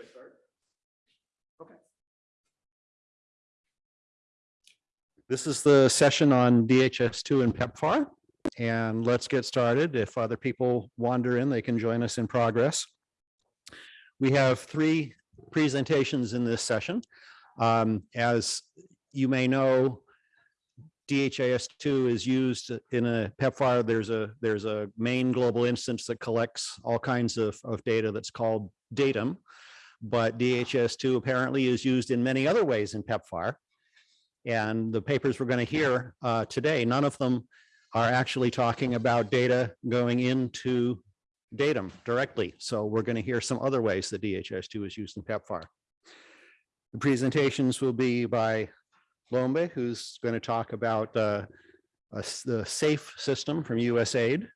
Should I start? Okay. This is the session on DHIS2 and PEPFAR. And let's get started. If other people wander in, they can join us in progress. We have three presentations in this session. Um, As you may know, DHIS2 is used in a PEPFAR. There's a, there's a main global instance that collects all kinds of, of data that's called Datim. But DHIS2 apparently is used in many other ways in PEPFAR. And the papers we're going to hear uh, today, none of them are actually talking about data going into Datim directly. So we're going to hear some other ways that DHIS2 is used in PEPFAR. The presentations will be by Lombe, who's going to talk about uh, a the SAFE system from USAID,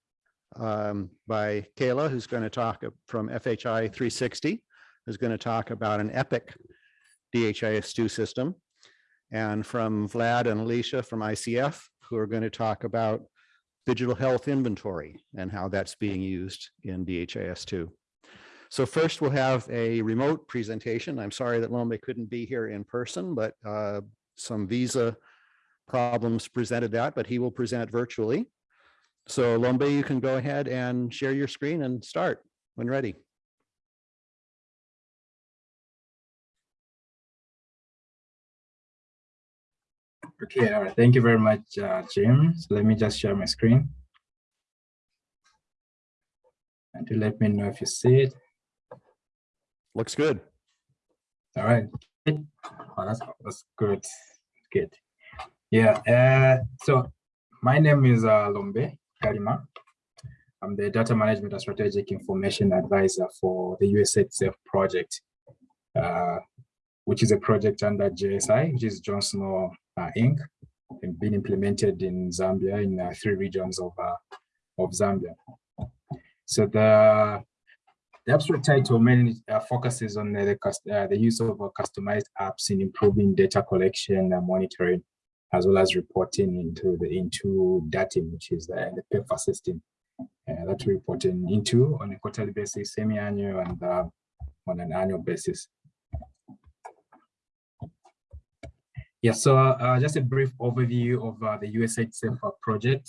um, by Kayla, who's going to talk from FHI 360, who's going to talk about an EPIC DHIS2 system, and from Vlad and Alicia from ICF, who are going to talk about digital health inventory and how that's being used in DHIS2. So first we'll have a remote presentation. I'm sorry that Lombe couldn't be here in person, but uh, some visa problems presented that, but he will present virtually. So Lombe, you can go ahead and share your screen and start when ready. Okay, all right. Thank you very much, uh, Jim. So let me just share my screen. And to let me know if you see it. Looks good. All right. Oh, that's, that's good. Good. Yeah. Uh, so my name is uh, Lombe Karima. I'm the data management and strategic information advisor for the USAID SAFE project, uh, which is a project under JSI, which is John Snow uh, Inc. and been implemented in Zambia in uh, three regions of uh, of Zambia. So the the abstract title mainly uh, focuses on the, the, uh, use of customized apps in improving data collection and monitoring, as well as reporting into the into DATIM, which is the, the PEPFAR system that we're reporting into on a quarterly basis, semi-annual, and on an annual basis. Yeah, so uh, just a brief overview of uh, the USAID SAFER project.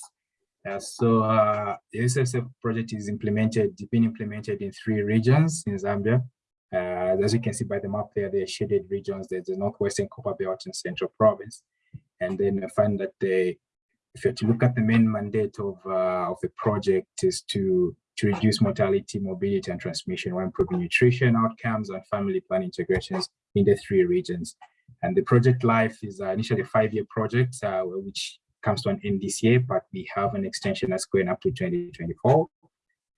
Uh, so uh, the USAID project is implemented, been implemented in three regions in Zambia. Uh, as you can see by the map there, the shaded regions, there's the Northwestern Copper Belt and Central Province. And then I find that the, if you're to look at the main mandate of, uh, of the project is to, to reduce mortality, morbidity, and transmission while improving nutrition outcomes and family plan integrations in the three regions. And the project life is uh, initially a five-year project, uh, which comes to an end this year, but we have an extension that's going up to 2024.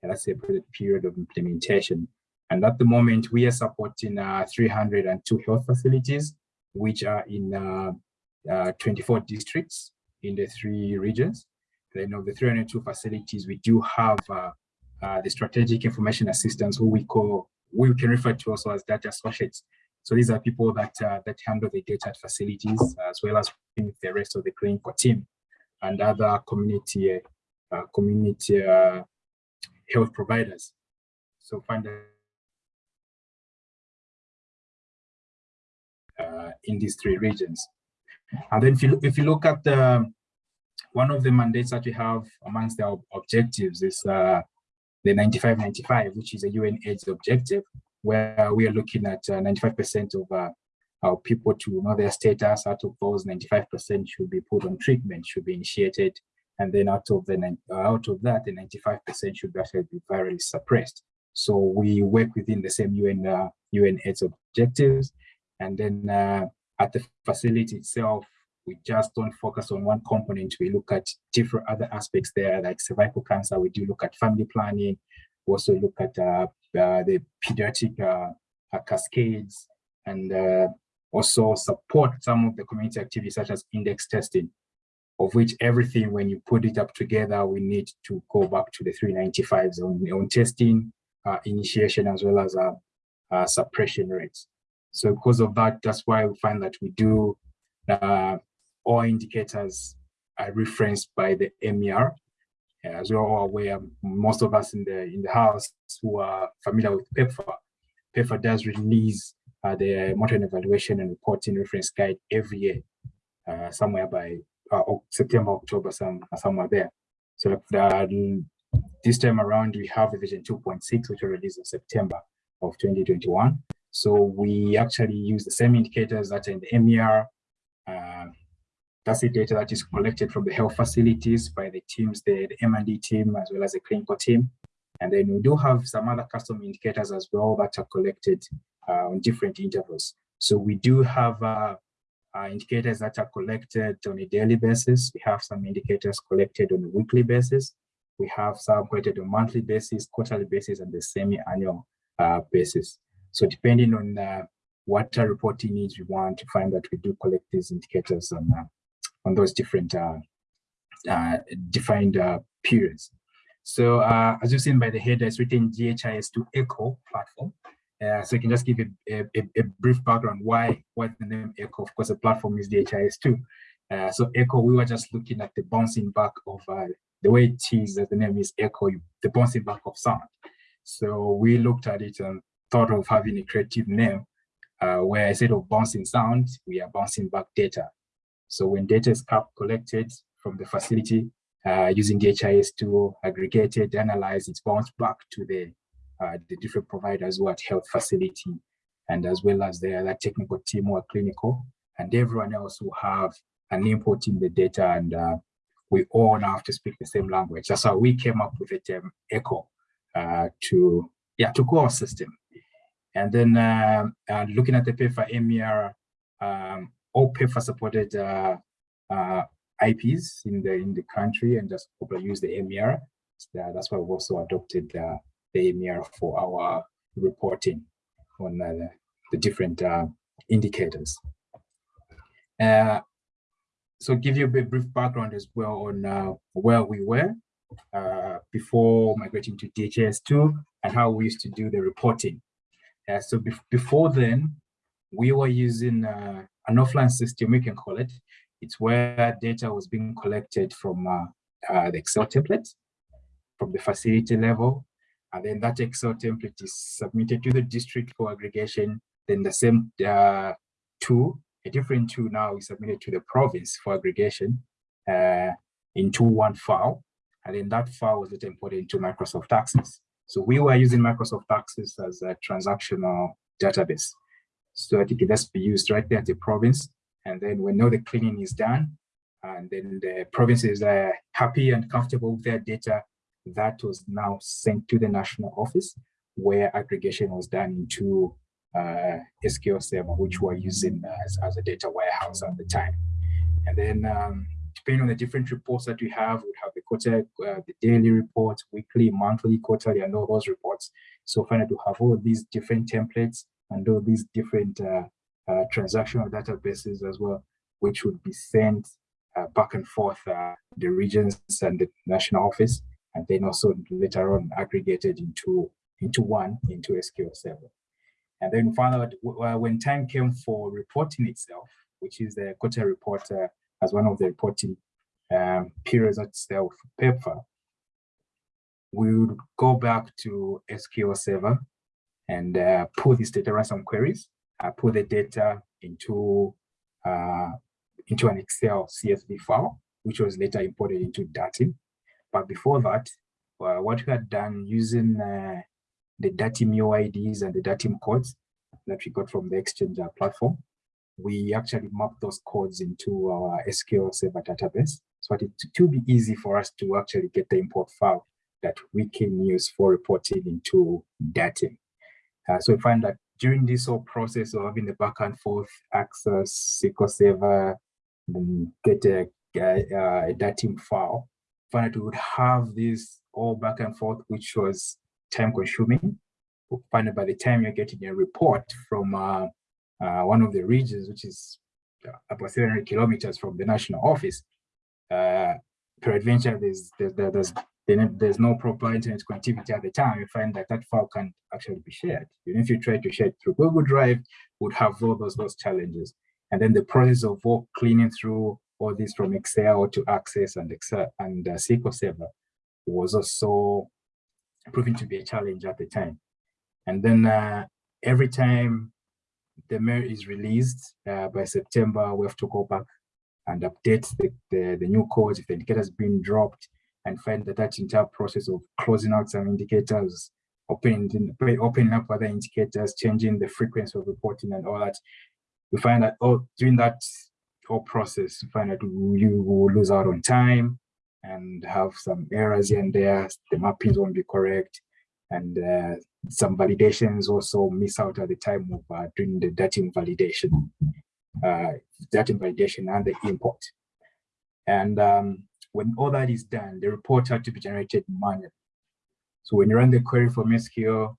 And that's a period of implementation. And at the moment, we are supporting uh, 302 health facilities, which are in uh, uh, 24 districts in the three regions. Then of the 302 facilities, we do have uh, uh, the strategic information assistants, who we call, we can refer to also as data associates. So these are people that uh, that handle the data at facilities as well as the rest of the clinical team and other community uh, community uh, health providers. So find uh, in these three regions. And then if you, if you look at the, one of the mandates that we have amongst our objectives is uh, the 9595, which is a UN AIDS objective, where we are looking at 95% of uh, our people to know their status. Out of those, 95% should be put on treatment, should be initiated, and then out of the uh, out of that, the 95% should actually be virally suppressed. So we work within the same UN uh, UN AIDS objectives, and then uh, at the facility itself, we just don't focus on one component. We look at different other aspects there, like cervical cancer. We do look at family planning. Also look at uh, uh, the pediatric uh, uh, cascades and uh, also support some of the community activities such as index testing, of which everything, when you put it up together, we need to go back to the 395s on, on testing, uh, initiation, as well as uh, suppression rates. So because of that, that's why we find that we do all indicators are referenced by the MER, as you're all aware, most of us in the in the house who are familiar with PEPFAR, PEPFAR does release uh, the monitoring evaluation and reporting reference guide every year, uh, somewhere by uh, September, October, some somewhere there. So the, this time around, we have the version 2.6, which was released in September of 2021. So we actually use the same indicators that are in the MER. That's the data that is collected from the health facilities by the teams, the, the M&E team, as well as the clinical team. And then we do have some other custom indicators as well that are collected uh, on different intervals. So we do have uh, uh, indicators that are collected on a daily basis. We have some indicators collected on a weekly basis. We have some collected on monthly basis, quarterly basis, and the semi-annual uh, basis. So depending on uh, what reporting needs we want to find that we do collect these indicators on, uh, on those different defined periods. So uh, as you've seen by the header, it's written DHIS2 Echo platform. Uh, so you can just give a, a, a, brief background why why the name Echo. Of course, the platform is DHIS2. Uh, so Echo, we were just looking at the bouncing back of uh, the way it is, that the name is Echo, the bouncing back of sound. So we looked at it and thought of having a creative name uh, where instead of bouncing sound, we are bouncing back data. So when data is collected from the facility, uh, using DHIS2 aggregated, analyze, it's bounced back to the, uh, the different providers who are at health facility and as well as the other technical team or clinical and everyone else who have an input in the data and uh, we all now have to speak the same language. That's how we came up with the term ECHO uh, to, yeah, to core system. And then uh, looking at the PEPFAR MER, um, all PEPFAR supported uh, uh, IPs in the in the country and just use the MER. So that's why we've also adopted uh, the MER for our reporting on the, the, different indicators. Uh, so give you a bit brief background as well on uh, where we were uh, before migrating to DHIS2 and how we used to do the reporting. so be before then, we were using an offline system, we can call it, it's where data was being collected from uh, uh, the Excel template from the facility level. And then that Excel template is submitted to the district for aggregation. Then the same uh, tool, a different tool now is submitted to the province for aggregation uh, into one file. And then that file was imported into Microsoft Access. So we were using Microsoft Access as a transactional database. So it can just be used right there at the province and then when all the cleaning is done, and then the provinces are happy and comfortable with their data, that was now sent to the national office where aggregation was done into uh, SQL Server, which we're using as, as a data warehouse at the time. And then um, depending on the different reports that we have, we have the quarter, uh, the daily report, weekly, monthly, quarterly, and all those reports. So finally to have all these different templates and all these different uh, uh, transactional databases as well, which would be sent uh, back and forth the regions and the national office, and then also later on aggregated into into one into SQL Server. And then finally, when time came for reporting itself, which is the quarter report as one of the reporting um, periods itself, PEPFAR, we would go back to SQL Server and uh, pull this data, some queries, uh, put the data into uh, into an Excel CSV file, which was later imported into Datim. But before that, uh, what we had done using uh, the Datim UIDs and the Datim codes that we got from the Exchange platform, we actually mapped those codes into our SQL Server database. So it to be easy for us to actually get the import file that we can use for reporting into Datim. Uh, so we find that during this whole process of having the back and forth access SQL Server, then get a, a, a Datim file, find that we would have this all back and forth, which was time consuming. We'll find that by the time you're getting a report from uh, uh, one of the regions, which is about 300 kilometers from the national office, uh, peradventure, there's, there's, there's then there's no proper internet connectivity at the time, you find that that file can actually be shared. Even if you try to share it through Google Drive, would have all those, those challenges. And then the process of cleaning through all this from Excel to Access and Excel and uh, SQL Server was also proving to be a challenge at the time. And then uh, every time the MER is released uh, by September, we have to go back and update the, the, the new codes if the indicator has been dropped and find that that entire process of closing out some indicators, opening, opening up other indicators, changing the frequency of reporting and all that. We find that oh, during that whole process, you find that you will lose out on time and have some errors here and there. The mappings won't be correct. And uh, some validations also miss out at the time of uh, doing the Datim validation, uh, Datim validation and the import. And um, when all that is done, the report had to be generated manually. So when you run the query from SQL,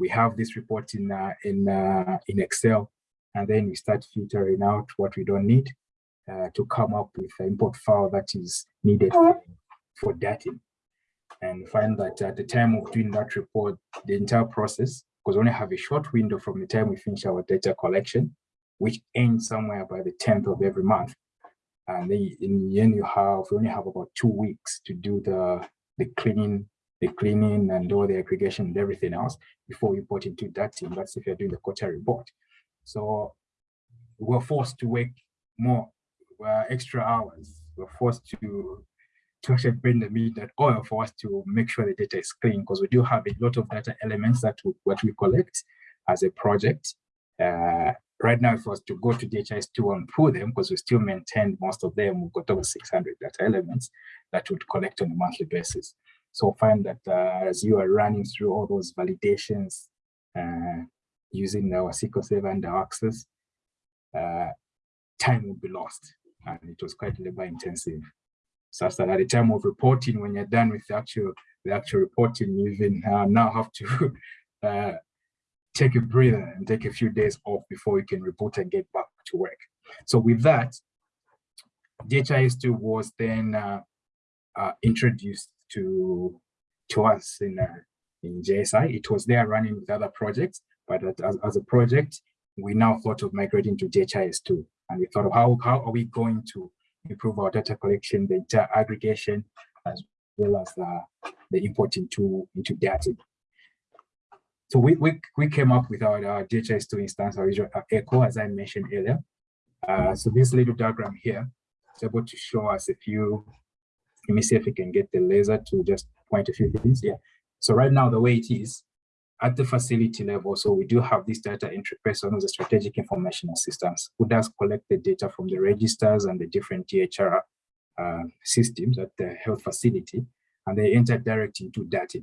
we have this report in uh, in uh, in Excel, and then we start filtering out what we don't need uh, to come up with the import file that is needed for, for Datim and find that at the time of doing that report, the entire process, because we only have a short window from the time we finish our data collection, which ends somewhere by the 10th of every month. And then in the end, you have we only have about two weeks to do the the cleaning, the cleaning and all the aggregation and everything else before you put into Datim. That's if you're doing the quarter report. So we're forced to work more uh, extra hours. We're forced to to actually bring the meat that oil for us to make sure the data is clean because we do have a lot of data elements that we, what we collect as a project. Uh, right now, if I was to go to DHIS2 and pull them, because we still maintain most of them, we've got over 600 data elements that would collect on a monthly basis. So find that uh, as you are running through all those validations uh, using our SQL Server and our Access, uh, time will be lost. And it was quite labor intensive such that at the time of reporting, when you're done with the actual the actual reporting, you even uh, now have to uh, take a breather and take a few days off before you can report and get back to work. So with that, DHIS2 was then uh, uh, introduced to to us in uh, in JSI. It was there running with other projects, but as, as a project, we now thought of migrating to DHIS2. And we thought of how, how are we going to improve our data collection, the data aggregation, as well as uh, the import into, into data. So we, we, we came up with our, our DHIS2 instance, usual echo, as I mentioned earlier. Uh, so this little diagram here is able to show us a few, let me see if we can get the laser to just point a few things. Yeah. So right now, the way it is, at the facility level, so we do have this data entry person who's a strategic information systems who does collect the data from the registers and the different DHR uh, systems at the health facility, and they enter direct into data.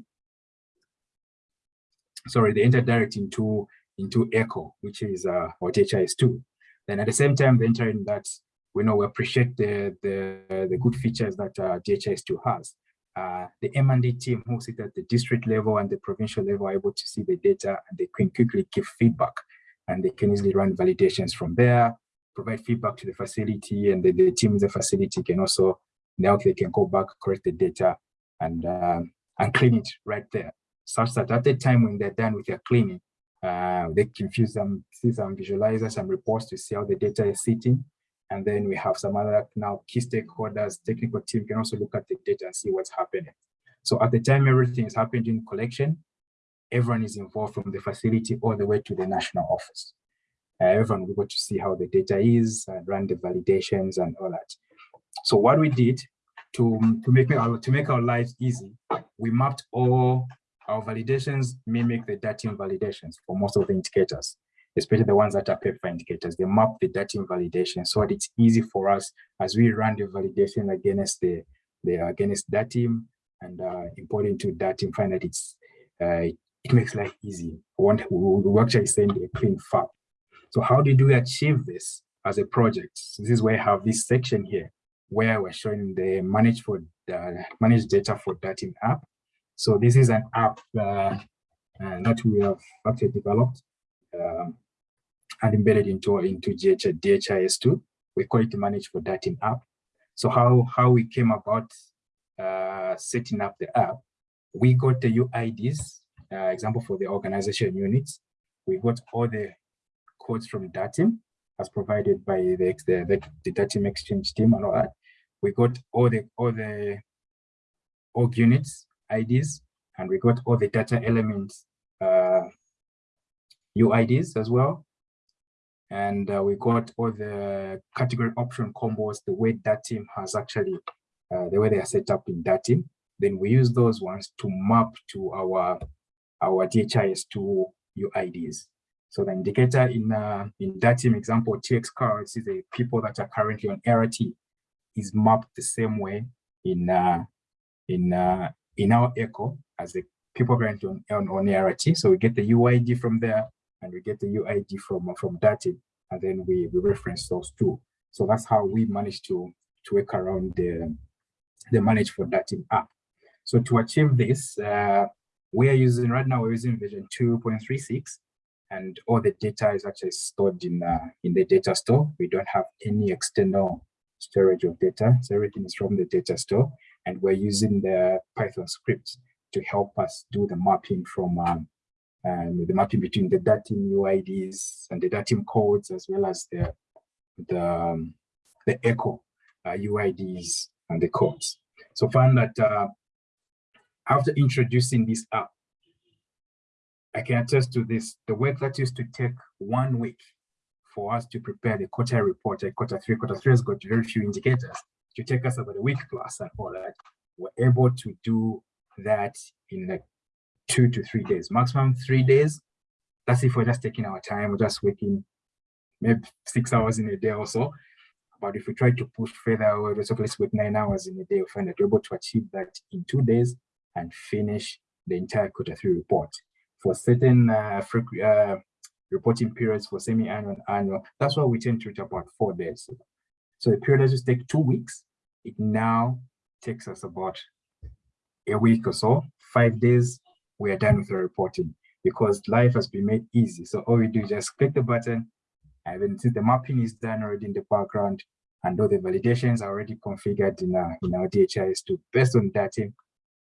Sorry, they enter direct into into ECHO, which is uh, what DHIS2. Then at the same time, they enter in that we know we appreciate the the, the good features that uh, DHIS2 has uh, the M&E team who sit at the district level and the provincial level are able to see the data and they can quickly give feedback and they can easily run validations from there, provide feedback to the facility and the, the team in the facility can also, now they can go back, correct the data and, um, and clean it right there. Such that at the time when they're done with their cleaning, uh, they can use some, see some visualizers, some reports to see how the data is sitting and then we have some other now key stakeholders, technical team can also look at the data and see what's happening. So at the time everything is happening in collection, everyone is involved from the facility all the way to the national office. Uh, everyone will go to see how the data is and run the validations and all that. So what we did to, to, make, our, to make our lives easy, we mapped all our validations mimic the Datim validations for most of the indicators especially the ones that are PEPFAR indicators. They map the Datim validation so that it's easy for us as we run the validation against the, the against Datim and uh, import into Datim, find that it's uh, it makes life easy. We, we actually send a clean file. So how did we achieve this as a project? So this is where I have this section here where we're showing the manage for the managed data for Datim app. So this is an app uh, uh, that we have actually developed. Um, and embedded into, into DH, DHIS2. We call it Manage for Datim app. So how, how we came about uh, setting up the app, we got the UIDs, uh, example for the organization units. We got all the codes from Datim as provided by the, the, the, the Datim Exchange team and all that. We got all the all the org units, IDs, and we got all the data elements uh, UIDs as well. And uh, we got all the category option combos, the way Datim has actually, uh, the way they are set up in Datim. Then we use those ones to map to our, our DHIS2 UIDs. So the indicator in uh, in Datim example, TX cards is the people that are currently on RT is mapped the same way in uh, in uh, in our echo as the people currently on, on, on. So we get the UID from there and we get the UID from from team, and then we, we reference those two. So that's how we manage to to work around the the manage for team app. So to achieve this, uh, we are using right now we're using version 2.36 and all the data is actually stored in uh, in the data store. We don't have any external storage of data. So everything is from the data store, and we're using the Python scripts to help us do the mapping from um, um, the mapping between the datim UIDs and the datim codes, as well as the the um, the echo uh, UIDs and the codes. So found that uh, after introducing this app, I can attest to this. The work that used to take one week for us to prepare the quarter report, a quarter three, quarter three has got very few indicators to take us about a week plus and all that. We're able to do that in like two to three days, maximum three days. That's if we're just taking our time, we're just working maybe six hours in a day or so. But if we try to push further, we're just let's work nine hours in a day, we find that we're able to achieve that in two days and finish the entire quarter three report for certain uh, uh, reporting periods for semi-annual and annual. That's why we tend to reach about four days. So the period just take two weeks, it now takes us about a week or so, five days, we are done with the reporting because life has been made easy. So all we do is just click the button and then since the mapping is done already in the background and all the validations are already configured in our, in our DHIS2 based on data,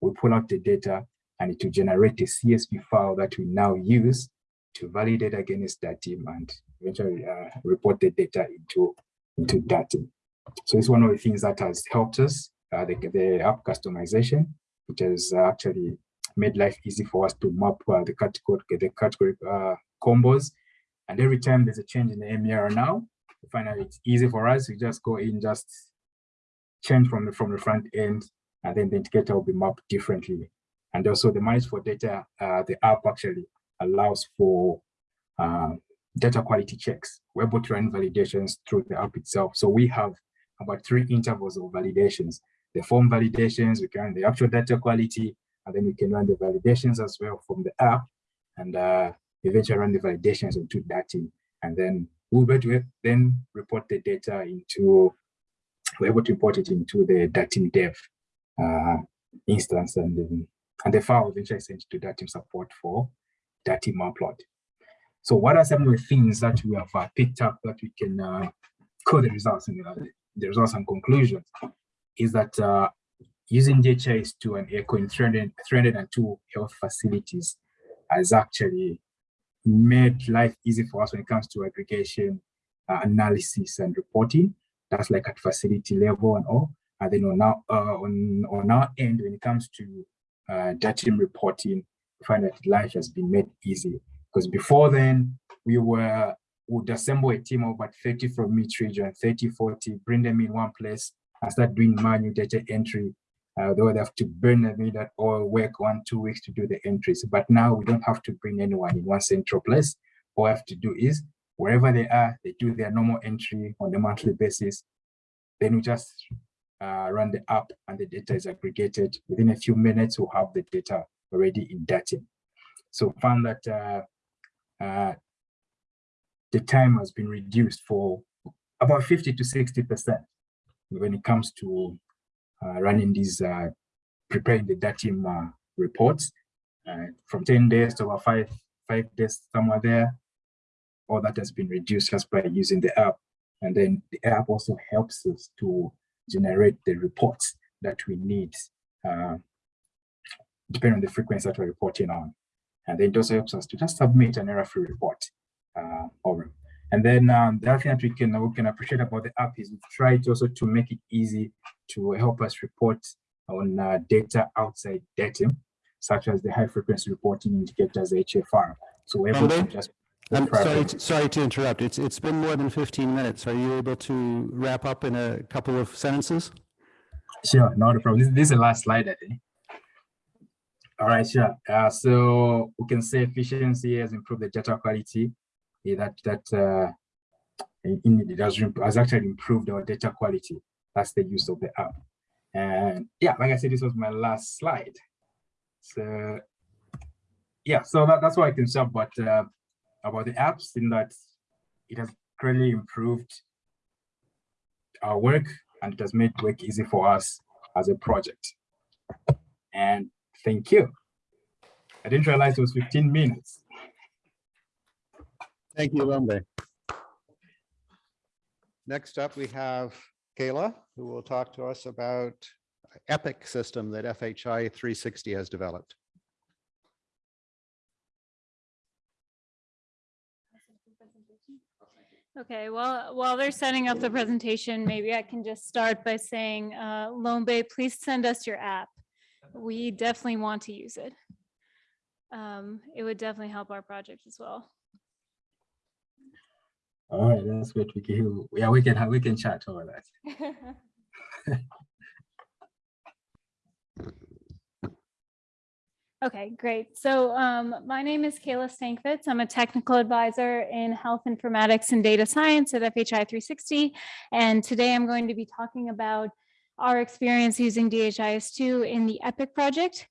we pull out the data and it will generate a CSV file that we now use to validate against Datim and eventually uh, report the data into, into Datim. So it's one of the things that has helped us, uh, the, the app customization, which has actually made life easy for us to map uh, the category, the category uh, combos. And every time there's a change in the MER now, we out it's easy for us to just go in, just change from the, from the front end, and then the indicator will be mapped differently and also the manage for data, uh, the app actually allows for uh, data quality checks. We're able to run validations through the app itself. So we have about three intervals of validations. The form validations, we can run the actual data quality, and then we can run the validations as well from the app, and uh, eventually run the validations into team. And then we'll be able to then report the data into, we're able to import it into the Datim dev uh, instance and then and the file eventually sent to Datim support for Datim upload. So what are some of the things that we have uh, picked up that we can uh, code the results and the, the results and conclusions is that uh, using DHIS2 and ECHO in 300, 302 health facilities has actually made life easy for us when it comes to aggregation, uh, analysis, and reporting. That's like at facility level and all. And then on our, uh, on, on our end, when it comes to uh, Datim reporting, find that life has been made easy. Because before then, we were would assemble a team of about 30 from each region, 30, 40, bring them in one place and start doing manual data entry. Uh, they would have to burn them in that or work one, two weeks to do the entries. But now we don't have to bring anyone in one central place. All we have to do is wherever they are, they do their normal entry on a monthly basis. Then we just uh, run the app and the data is aggregated. Within a few minutes, we'll have the data already in Datim. So found that uh, uh, the time has been reduced for about 50 to 60% when it comes to uh, running these, uh, preparing the Datim uh, reports from 10 days to about five, five days somewhere there. All that has been reduced just by using the app. And then the app also helps us to generate the reports that we need, uh, depending on the frequency that we're reporting on. And then it also helps us to just submit an error-free report uh. And then um, the other thing that we can, we can appreciate about the app is we've tried also to make it easy to help us report on uh, data outside Datim, such as the high frequency reporting indicators HFR. So we're able to just I'm sorry, to- sorry to interrupt. It's, it's been more than 15 minutes. Are you able to wrap up in a couple of sentences? Sure, not a problem. This, this is the last slide, I think. All right, sure. Uh, so we can say efficiency has improved the data quality. Yeah, that that uh, in, it has, has actually improved our data quality. That's the use of the app. And yeah, like I said, this was my last slide. So yeah, so that, that's what I can say about uh, about the apps in that it has greatly improved our work and it has made work easy for us as a project. And thank you. I didn't realize it was 15 minutes. Thank you, Lombe. Next up, we have Kayla, who will talk to us about Epic system that FHI 360 has developed. Okay, well, while they're setting up the presentation, maybe I can just start by saying, uh, Lombe, please send us your app. We definitely want to use it. Um, It would definitely help our project as well. All right, that's great. We can, yeah, we can have, we can chat over that. Okay, great. So um, my name is Kayla Stankfitz. I'm a technical advisor in health informatics and data science at FHI 360. And today I'm going to be talking about our experience using DHIS2 in the EPIC project,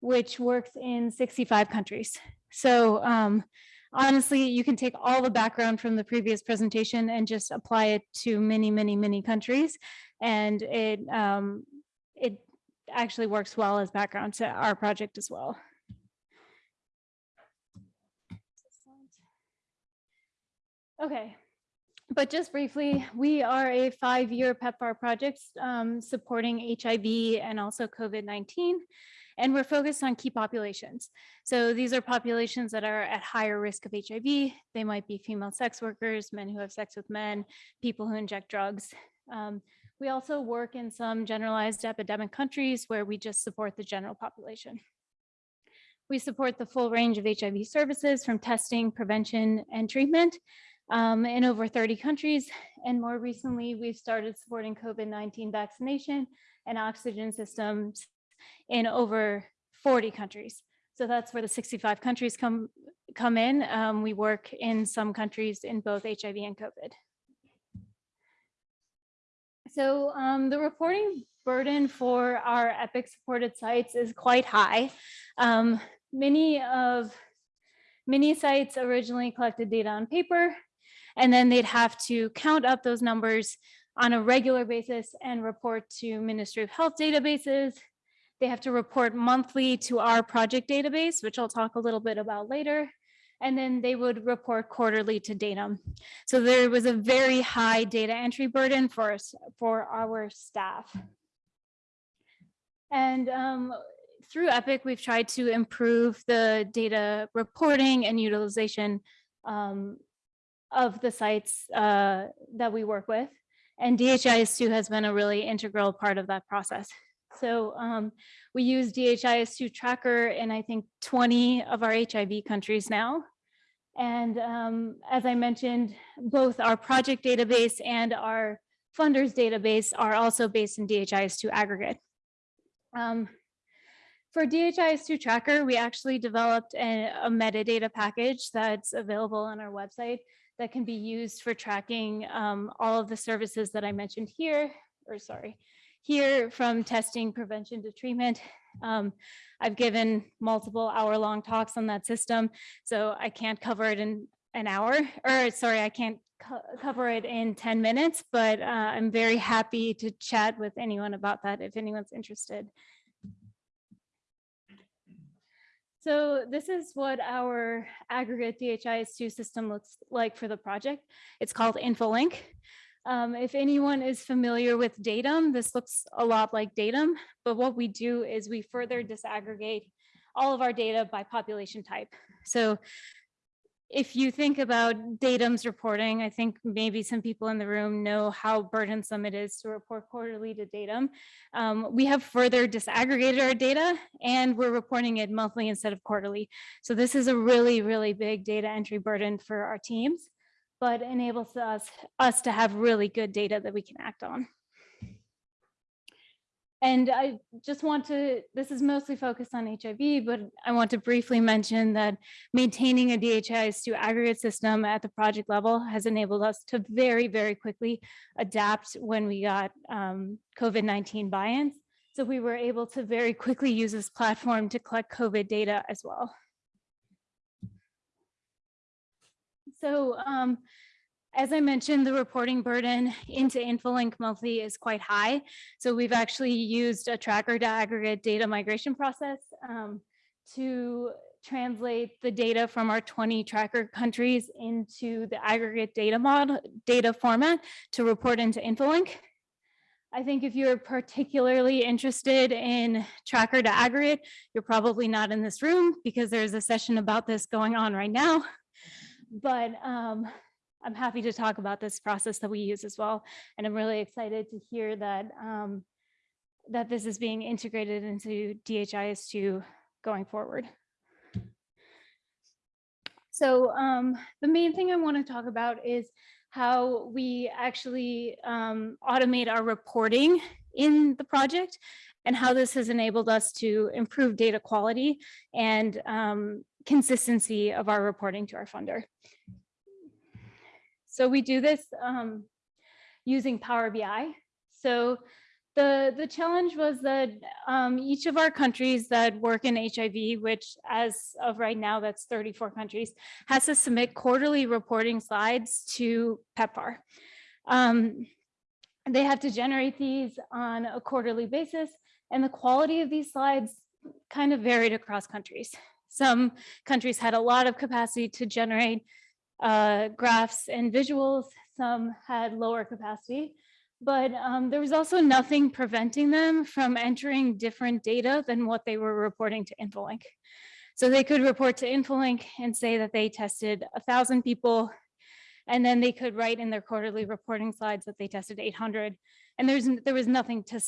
which works in 65 countries. So um, honestly, you can take all the background from the previous presentation and just apply it to many, many, many countries. And it, um, it actually works well as background to our project as well. Okay, but just briefly, we are a five-year PEPFAR project um, supporting HIV and also COVID-19. And we're focused on key populations. So these are populations that are at higher risk of HIV. They might be female sex workers, men who have sex with men, people who inject drugs. Um, we also work in some generalized epidemic countries where we just support the general population. We support the full range of HIV services from testing, prevention, and treatment um, in over 30 countries. And more recently, we've started supporting COVID-19 vaccination and oxygen systems in over 40 countries. So that's where the 65 countries come, come in. Um, we work in some countries in both HIV and COVID. So um, the reporting burden for our EPIC supported sites is quite high. Um, many of many sites originally collected data on paper, and then they'd have to count up those numbers on a regular basis and report to Ministry of Health databases. They have to report monthly to our project database, which I'll talk a little bit about later. And then they would report quarterly to Datim. So there was a very high data entry burden for us, for our staff. And um, through Epic, we've tried to improve the data reporting and utilization um, of the sites uh, that we work with. And DHIS2 has been a really integral part of that process. So um, we use DHIS2 tracker in I think 20 of our HIV countries now. And um, as I mentioned, both our project database and our funders database are also based in DHIS2 aggregate. Um, for DHIS2 tracker, we actually developed a, a metadata package that's available on our website that can be used for tracking um, all of the services that I mentioned here, or sorry, here from testing, prevention to treatment. Um, I've given multiple hour-long talks on that system, so I can't cover it in an hour, or sorry, I can't co- cover it in 10 minutes, but uh, I'm very happy to chat with anyone about that if anyone's interested. So this is what our aggregate DHIS2 system looks like for the project. It's called InfoLink. Um, if anyone is familiar with Datim, this looks a lot like Datim, but what we do is we further disaggregate all of our data by population type. So if you think about Datim's reporting, I think maybe some people in the room know how burdensome it is to report quarterly to Datim. Um, we have further disaggregated our data and we're reporting it monthly instead of quarterly. So this is a really, really big data entry burden for our teams, but enables us, us to have really good data that we can act on. And I just want to, this is mostly focused on HIV, but I want to briefly mention that maintaining a DHIS2 aggregate system at the project level has enabled us to very, very quickly adapt when we got um, COVID-19 buy-ins. So we were able to very quickly use this platform to collect COVID data as well. So um, as I mentioned, the reporting burden into InfoLink monthly is quite high. So we've actually used a tracker to aggregate data migration process um, to translate the data from our 20 tracker countries into the aggregate data model data format to report into InfoLink. I think if you're particularly interested in tracker to aggregate, you're probably not in this room because there's a session about this going on right now. But um, I'm happy to talk about this process that we use as well. And I'm really excited to hear that um, that this is being integrated into DHIS2 going forward. So um, the main thing I want to talk about is how we actually um, automate our reporting in the project and how this has enabled us to improve data quality and um, consistency of our reporting to our funder. So we do this um, using Power BI. So the, the challenge was that um, each of our countries that work in HIV, which as of right now, that's 34 countries, has to submit quarterly reporting slides to PEPFAR. Um, they have to generate these on a quarterly basis, and the quality of these slides kind of varied across countries. Some countries had a lot of capacity to generate uh, graphs and visuals. Some had lower capacity, but um, there was also nothing preventing them from entering different data than what they were reporting to Infolink. So they could report to Infolink and say that they tested a thousand people, and then they could write in their quarterly reporting slides that they tested 800. And there's there was nothing to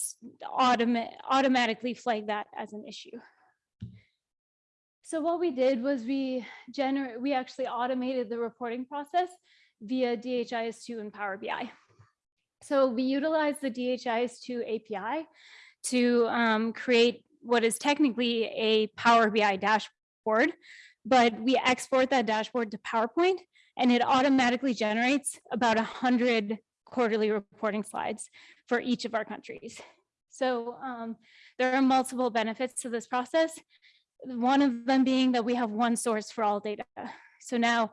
automa automatically flag that as an issue. So what we did was we generate, we actually automated the reporting process via DHIS2 and Power BI. So we utilized the DHIS2 API to um, create what is technically a Power BI dashboard, but we export that dashboard to PowerPoint and it automatically generates about 100 quarterly reporting slides for each of our countries. So um, there are multiple benefits to this process one of them being that we have one source for all data. So now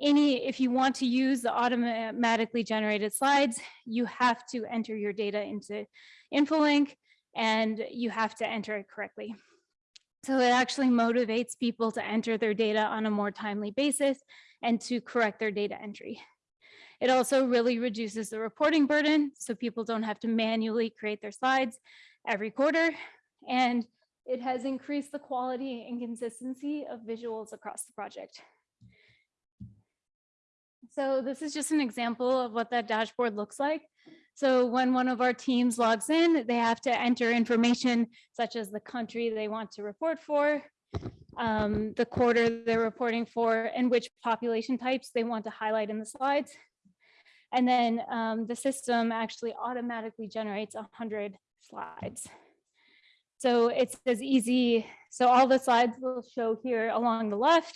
any, if you want to use the automatically generated slides, you have to enter your data into InfoLink and you have to enter it correctly. So it actually motivates people to enter their data on a more timely basis and to correct their data entry. It also really reduces the reporting burden so people don't have to manually create their slides every quarter. And it has increased the quality and consistency of visuals across the project. So this is just an example of what that dashboard looks like. So when one of our teams logs in, they have to enter information such as the country they want to report for, um, the quarter they're reporting for, and which population types they want to highlight in the slides. And then um, the system actually automatically generates 100 slides. So it's as easy, so all the slides will show here along the left,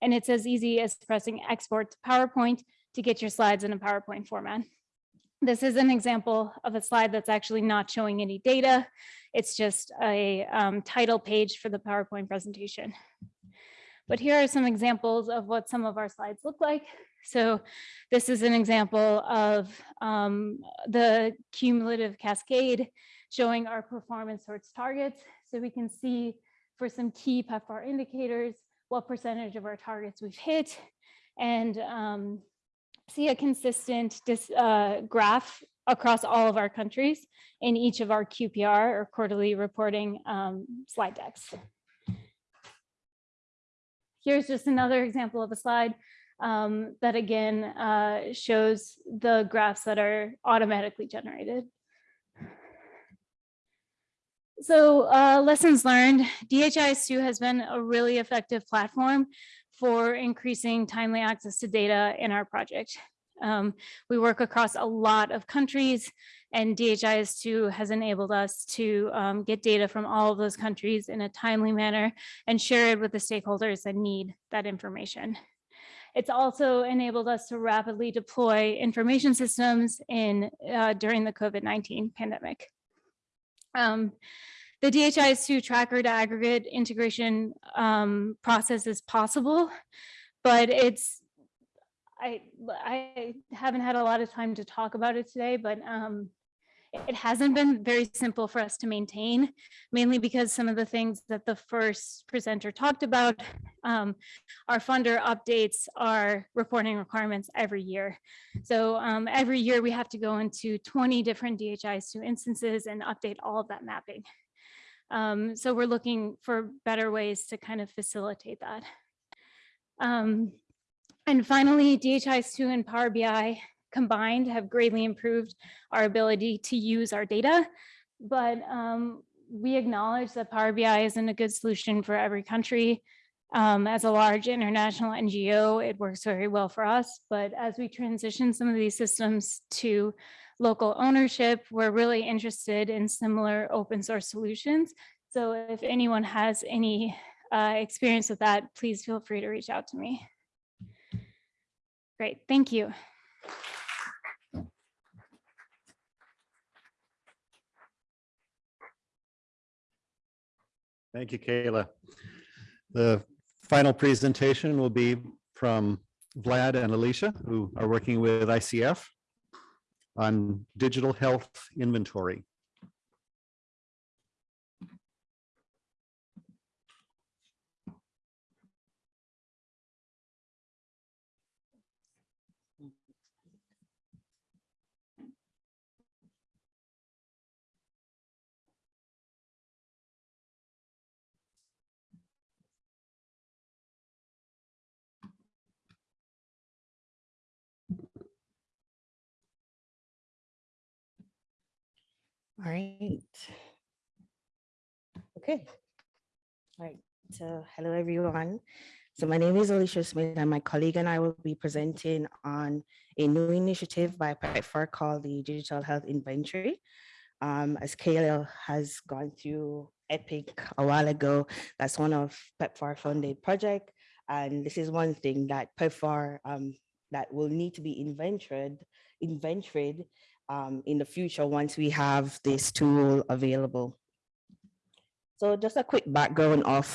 and it's as easy as pressing export to PowerPoint to get your slides in a PowerPoint format. This is an example of a slide that's actually not showing any data. It's just a um, title page for the PowerPoint presentation. But here are some examples of what some of our slides look like. So this is an example of um, the cumulative cascade showing our performance towards targets. So we can see for some key PEPFAR indicators, what percentage of our targets we've hit and um, see a consistent dis, uh, graph across all of our countries in each of our QPR or quarterly reporting um, slide decks. here's just another example of a slide um, that again uh, shows the graphs that are automatically generated. So uh, lessons learned, DHIS2 has been a really effective platform for increasing timely access to data in our project. Um, we work across a lot of countries and DHIS2 has enabled us to um, get data from all of those countries in a timely manner and share it with the stakeholders that need that information. It's also enabled us to rapidly deploy information systems in uh, during the COVID-19 pandemic. Um, the DHIS2 tracker to aggregate integration um, process is possible, but it's, I, I haven't had a lot of time to talk about it today, but um, it hasn't been very simple for us to maintain, mainly because some of the things that the first presenter talked about, um, our funder updates our reporting requirements every year. So um, every year we have to go into 20 different DHIS2 instances and update all of that mapping. Um, so we're looking for better ways to kind of facilitate that. Um, and finally, DHIS2 and Power BI combined have greatly improved our ability to use our data. But um, we acknowledge that Power BI isn't a good solution for every country. Um, as a large international NGO, it works very well for us. But as we transition some of these systems to local ownership, we're really interested in similar open source solutions. So if anyone has any uh, experience with that, please feel free to reach out to me. Great, thank you. Thank you, Kayla. The final presentation will be from Vlad and Alicia, who are working with ICF on digital health inventory. All right. Okay. All right. So hello, everyone. So my name is Alicia Smith and my colleague and I will be presenting on a new initiative by PEPFAR called the Digital Health Inventory. Um, as Kayla has gone through EPIC a while ago, that's one of PEPFAR funded project. And this is one thing that PEPFAR um, that will need to be inventoried, inventoried um, in the future once we have this tool available. So just a quick background of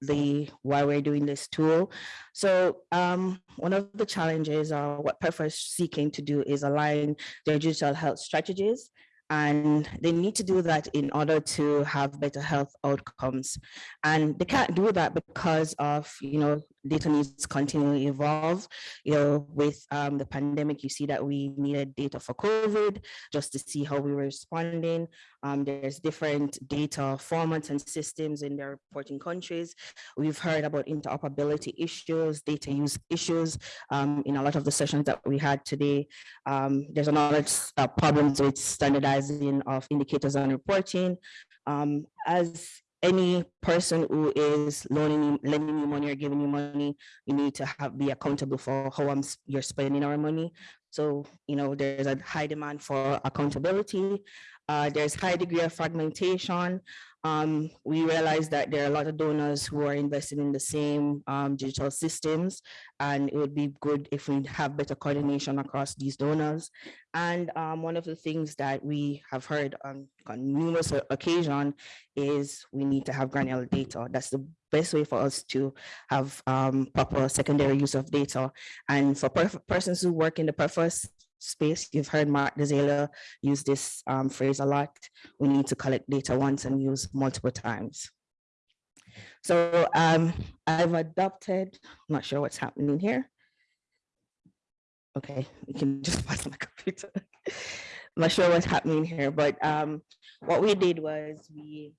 the why we're doing this tool. So um, one of the challenges or what PEPFAR is seeking to do is align their digital health strategies and they need to do that in order to have better health outcomes. And they can't do that because of, you know, data needs to continually evolve. You know, with um, the pandemic, you see that we needed data for COVID just to see how we were responding. Um, there's different data formats and systems in their reporting countries. We've heard about interoperability issues, data use issues um, in a lot of the sessions that we had today. Um, there's another uh, problems with standardizing of indicators and reporting. Um, as any person who is loaning you, lending you money or giving you money, you need to have be accountable for how I'm, you're spending our money. So, you know, there's a high demand for accountability. Uh, there's high degree of fragmentation. Um, we realize that there are a lot of donors who are invested in the same um, digital systems, and it would be good if we have better coordination across these donors. And um, one of the things that we have heard on, on numerous o- occasion is we need to have granular data. That's the best way for us to have um, proper secondary use of data. And for perf- persons who work in the purpose space, you've heard Mark Dezela use this um, phrase a lot. We need to collect data once and use multiple times. So um, I've adopted, I'm not sure what's happening here. Okay, you can just pass my computer. I'm not sure what's happening here, but um, what we did was we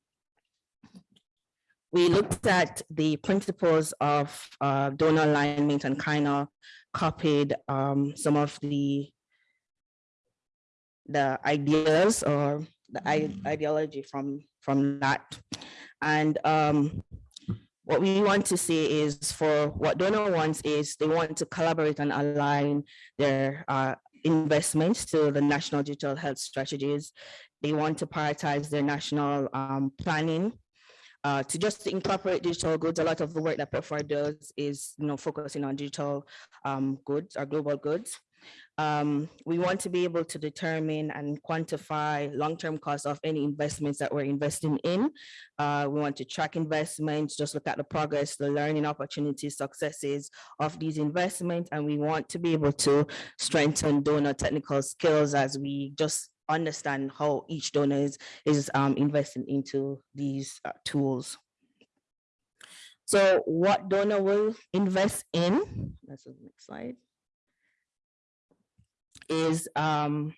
we looked at the principles of uh, donor alignment and kind of copied um, some of the the ideas or the i- ideology from from that. And um, what we want to say is for what donor wants is they want to collaborate and align their uh, investments to the national digital health strategies. They want to prioritize their national um, planning uh, to just incorporate digital goods. A lot of the work that PEPFAR does is, you know, focusing on digital um, goods or global goods. Um, we want to be able to determine and quantify long-term costs of any investments that we're investing in. Uh, we want to track investments, just look at the progress, the learning opportunities, successes of these investments, and we want to be able to strengthen donor technical skills as we just understand how each donor is, is um, investing into these uh, tools. So what donor will invest in, that's the next slide, is um,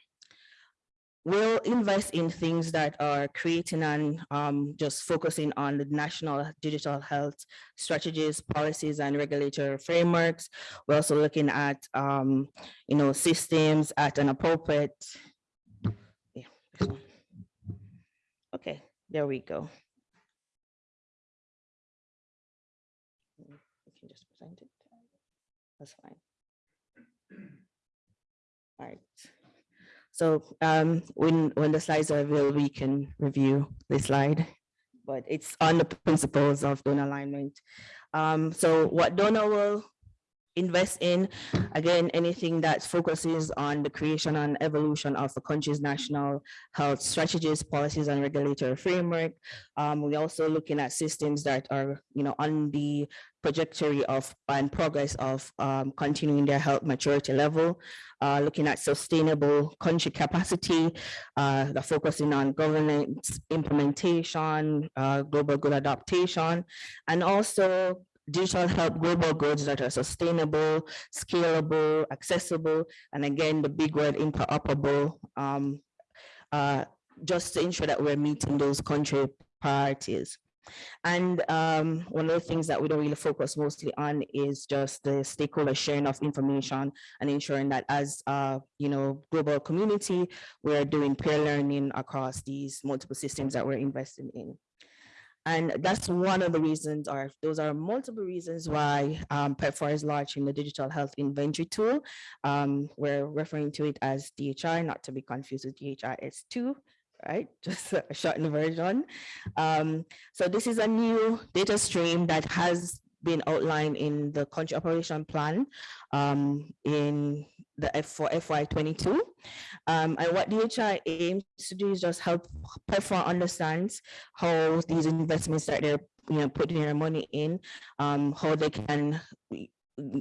will invest in things that are creating and um, just focusing on the national digital health strategies, policies, and regulatory frameworks. We're also looking at, um, you know, systems at an appropriate. yeah. Okay, there we go. We can just present it. That's fine. All right. So um, when, when the slides are available, we can review the slide, but it's on the principles of donor alignment. Um, so what donor will invest in, again, anything that focuses on the creation and evolution of the country's national health strategies, policies, and regulatory framework. Um, we're also looking at systems that are, you know, on the trajectory of and progress of um, continuing their health maturity level, uh, looking at sustainable country capacity, uh, the focusing on governance implementation, uh, global good adaptation, and also digital health global goods that are sustainable, scalable, accessible, and again, the big word interoperable, um, uh, just to ensure that we're meeting those country priorities. And um, one of the things that we don't really focus mostly on is just the stakeholder sharing of information and ensuring that as uh, you know, global community, we're doing peer learning across these multiple systems that we're investing in. And that's one of the reasons, or those are multiple reasons why um, PEPFAR is launching the digital health inventory tool. Um, we're referring to it as DHI, not to be confused with DHIS2, right? Just a shortened version. Um, so this is a new data stream that has been outlined in the country operation plan um, in the F for FY22. Um, and what DHI aims to do is just help PEPFAR understands how these investments that they're you know putting their money in, um, how they can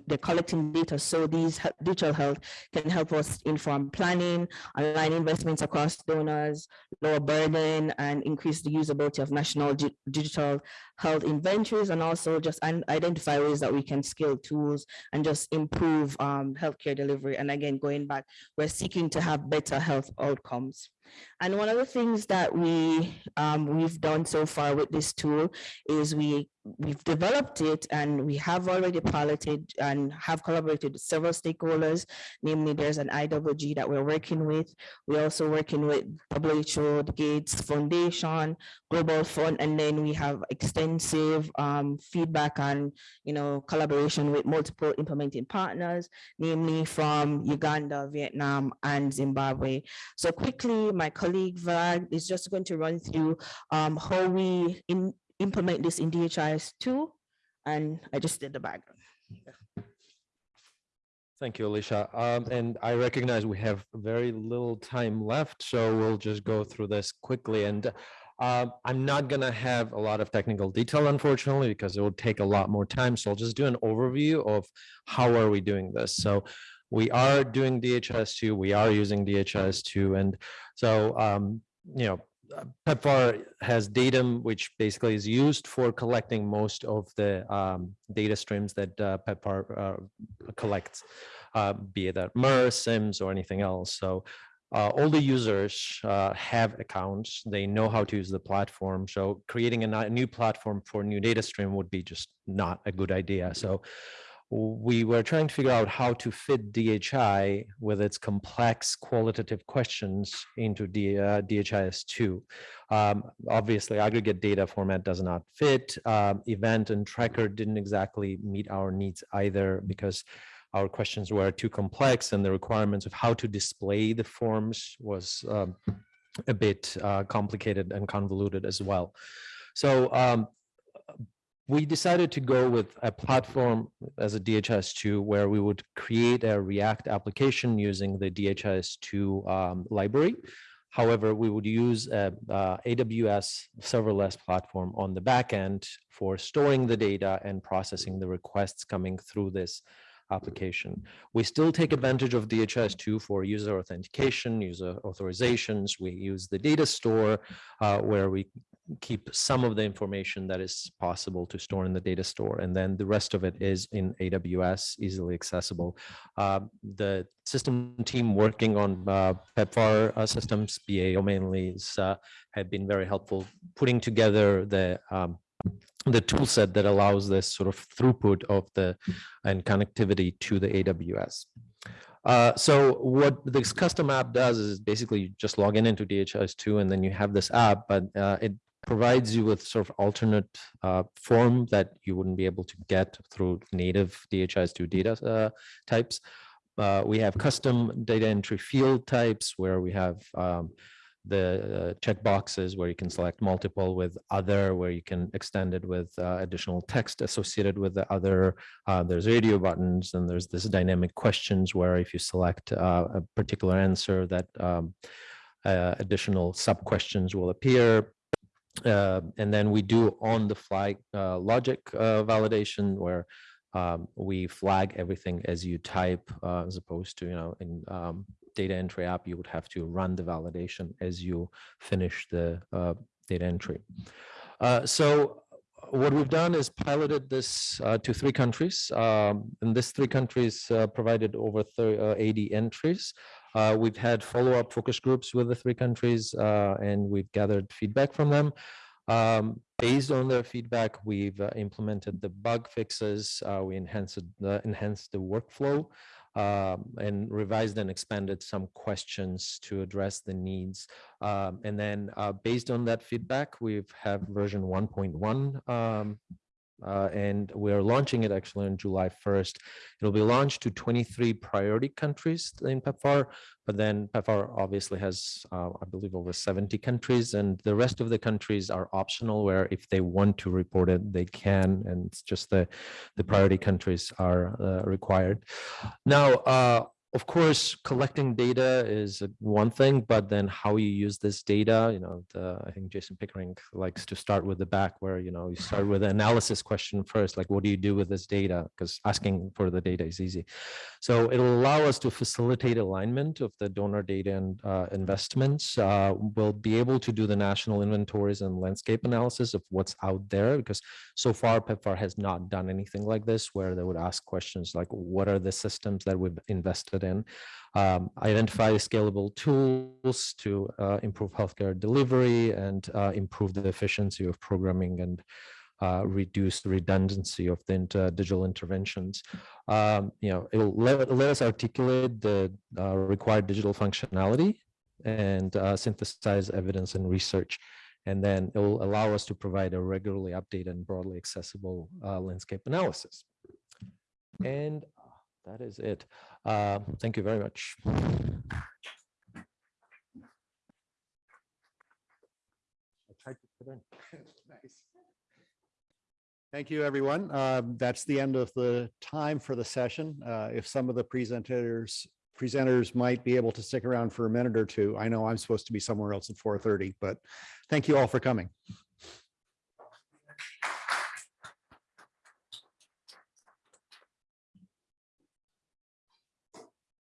they're collecting data so these digital health can help us inform planning, align investments across donors, lower burden and increase the usability of national di- digital health inventories and also just identify ways that we can scale tools and just improve um, healthcare delivery. And again, going back, we're seeking to have better health outcomes. And one of the things that we um, we've done so far with this tool is we we've developed it and we have already piloted and have collaborated with several stakeholders. Namely, there's an IWG that we're working with. We're also working with WHO, the Gates Foundation, Global Fund, and then we have extensive um, feedback and you know collaboration with multiple implementing partners, namely from Uganda, Vietnam, and Zimbabwe. So quickly, my colleague Vlad is just going to run through um, how we in, implement this in DHIS two. And I just did the background. Thank you, Alicia. Um, and I recognize we have very little time left, so we'll just go through this quickly. And um, I'm not gonna have a lot of technical detail, unfortunately, because it will take a lot more time. So I'll just do an overview of how are we doing this. So we are doing DHIS2, we are using DHIS2, and so um, you know, uh, PEPFAR has Datim, which basically is used for collecting most of the um, data streams that uh, PEPFAR uh, collects, uh, be it that MERS, SIMS, or anything else. So uh, all the users uh, have accounts. They know how to use the platform. So creating a new platform for new data stream would be just not a good idea. So we were trying to figure out how to fit DHI with its complex qualitative questions into D, uh, DHIS2. Um, obviously, aggregate data format does not fit. Um, event and tracker didn't exactly meet our needs either because our questions were too complex and the requirements of how to display the forms was um, a bit uh, complicated and convoluted as well. So um, we decided to go with a platform as a DHIS2 where we would create a React application using the DHIS2 um, library. However, we would use a, uh, AWS serverless platform on the back end for storing the data and processing the requests coming through this application. We still take advantage of DHIS2 for user authentication, user authorizations. We use the data store uh, where we keep some of the information that is possible to store in the data store. And then the rest of it is in AWS, easily accessible. Uh, the system team working on uh, PEPFAR uh, systems, BAO mainly, is, uh, have been very helpful putting together the um, the tool set that allows this sort of throughput of the and connectivity to the AWS. Uh, so what this custom app does is basically you just log in into DHIS2 and then you have this app, but uh, it provides you with sort of alternate uh, form that you wouldn't be able to get through native DHIS2 data uh, types. Uh, we have custom data entry field types where we have um, the uh, checkboxes where you can select multiple with other, where you can extend it with uh, additional text associated with the other. Uh, there's radio buttons and there's this dynamic questions where if you select uh, a particular answer that um, additional sub questions will appear. Uh, and then we do on the fly uh, logic uh, validation where um, we flag everything as you type uh, as opposed to, you know, in um, data entry app, you would have to run the validation as you finish the uh, data entry. So what we've done is piloted this to three countries. Um, and this three countries provided over thir- uh, 80 entries. Uh, we've had follow-up focus groups with the three countries uh, and we've gathered feedback from them. Um, based on their feedback, we've uh, implemented the bug fixes. Uh, we enhanced the enhanced the workflow um, and revised and expanded some questions to address the needs. Um, and then uh, based on that feedback, we have version 1.1 um, uh, and we're launching it actually on July 1st. It'll be launched to 23 priority countries in PEPFAR, but then PEPFAR obviously has, uh, I believe, over 70 countries, and the rest of the countries are optional, where if they want to report it, they can, and it's just the, the priority countries are uh, required. Now, uh, of course, collecting data is one thing, but then how you use this data, you know, the, I think Jason Pickering likes to start with the back where, you know, you start with an analysis question first, like what do you do with this data? Because asking for the data is easy. So it'll allow us to facilitate alignment of the donor data and uh, investments. Uh, we'll be able to do the national inventories and landscape analysis of what's out there because so far PEPFAR has not done anything like this where they would ask questions like what are the systems that we've invested in, um, identify scalable tools to uh, improve healthcare delivery and uh, improve the efficiency of programming and uh, reduce the redundancy of the inter- digital interventions. Um, you know, it'll let, let us articulate the uh, required digital functionality and uh, synthesize evidence and research. And then it will allow us to provide a regularly updated and broadly accessible uh, landscape analysis. And that is it. Uh, Thank you very much. I tried to put in. Nice. Thank you, everyone. Um, That's the end of the time for the session. Uh, If some of the presenters, presenters might be able to stick around for a minute or two. I know I'm supposed to be somewhere else at 4:30, but thank you all for coming.